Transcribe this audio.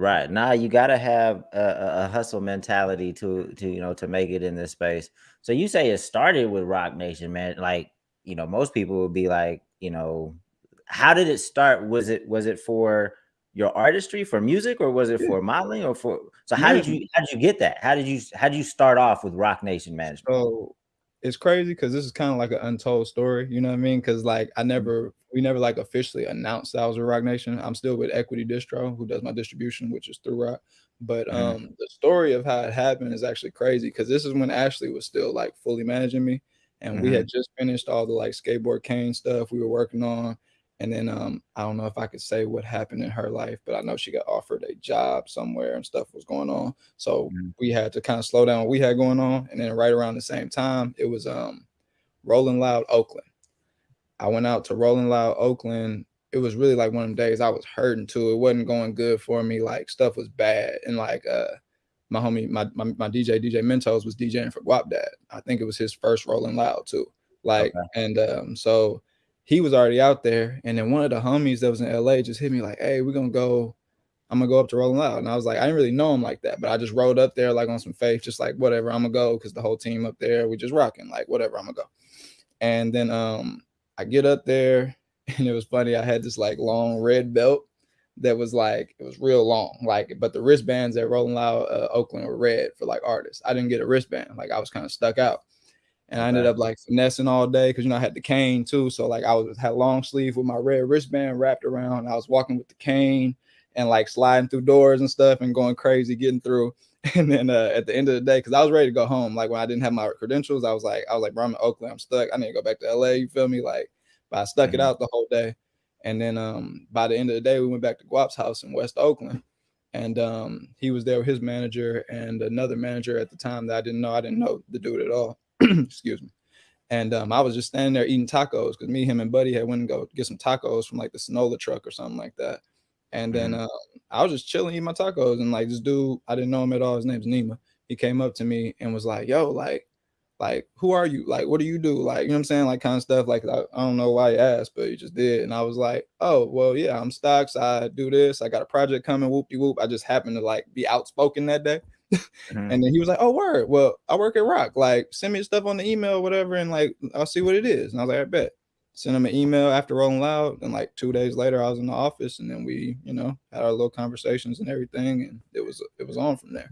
Right. Now you gotta have a, a, a hustle mentality to to you know to make it in this space. So you say it started with Roc Nation, man. Like, you know, most people would be like, you know, how did it start? Was it was it for your artistry for music or was it for modeling or for so how did you how did you get that? How did you how did you start off with Roc Nation management? So it's crazy because this is kind of like an untold story, you know what I mean? Because like I Mhm. never, we never like officially announced that I was with Roc Nation. I'm still with Equity Distro, who does my distribution, which is through Roc. But Mhm. um, the story of how it happened is actually crazy because this is when Ashley was still like fully managing me, and we had Mhm. just finished all the like skateboard cane stuff we were working on. And then um, I don't know if I could say what happened in her life, but I know she got offered a job somewhere and stuff was going on. So Mhm. we had to kind of slow down what we had going on. And then right around the same time, it was um Rolling Loud Oakland. I went out to Rolling Loud Oakland. It was really like one of them days I was hurting too. It wasn't going good for me. Like stuff was bad. And like uh my homie, my my, my DJ, DJ Mentos was DJing for Guapdad. I think it was his first Rolling Loud too. Like, Okay. and um, so he was already out there. And then one of the homies that was in LA just hit me like, hey, we're gonna go I'm gonna go up to Rolling Loud. And I was like, I didn't really know him like that, but I just rode up there like on some faith, just like whatever, I'm gonna go because the whole team up there, we just rocking, like whatever, I'm gonna go. And then um I get up there and it was funny. I had this like long red belt that was like it was real long, like but the wristbands at Rolling Loud uh, Oakland were red for like artists. I didn't get a wristband, like I was kind of stuck out. And I ended up like finessing all day because you know I had the cane too. So like I was had long sleeve with my red wristband wrapped around. I was walking with the cane and like sliding through doors and stuff and going crazy getting through. And then uh, at the end of the day, because I was ready to go home, like when I didn't have my credentials, I was like, I was like, bro, I'm in Oakland, I'm stuck. I need to go back to LA. You feel me? Like, but I stuck it Mhm. out the whole day. And then um by the end of the day, we went back to Guap's house in West Oakland. And um he was there with his manager and another manager at the time that I didn't know. I didn't know the dude at all. Excuse me. And um, I was just standing there eating tacos because me, him, and Buddy had went and go get some tacos from like the Sinaloa truck or something like that. And then Mhm. um, I was just chilling eating my tacos, and like this dude, I didn't know him at all. His name's Nima. He came up to me and was like, "Yo, like, like, who are you? Like, what do you do? Like, you know what I'm saying? Like, kind of stuff. Like, I, I don't know why he asked, but he just did. And I was like, oh, well, yeah, I'm stocks. I do this. I got a project coming. Whoop de whoop. I just happened to like be outspoken that day. Mhm. And then he was like, "Oh, word. Well, I work at Roc. Like, send me stuff on the email, whatever, and like, I'll see what it is." And I was like, "I bet." Send him an email after Rolling Loud, and like two days later, I was in the office, and then we, you know, had our little conversations and everything, and it was it was on from there.